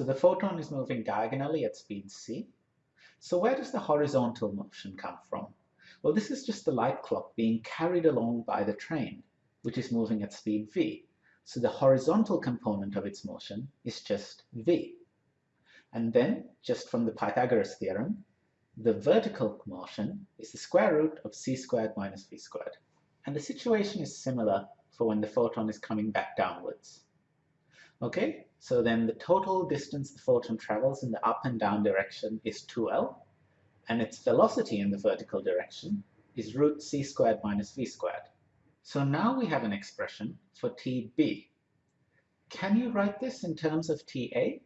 So the photon is moving diagonally at speed c. So where does the horizontal motion come from? Well, this is just the light clock being carried along by the train, which is moving at speed v. So the horizontal component of its motion is just v. And then, just from the Pythagoras theorem, the vertical motion is the square root of c squared minus v squared. And the situation is similar for when the photon is coming back downwards. Okay, so then the total distance the photon travels in the up and down direction is 2L, and its velocity in the vertical direction is root c squared minus v squared. So now we have an expression for TB. Can you write this in terms of TA?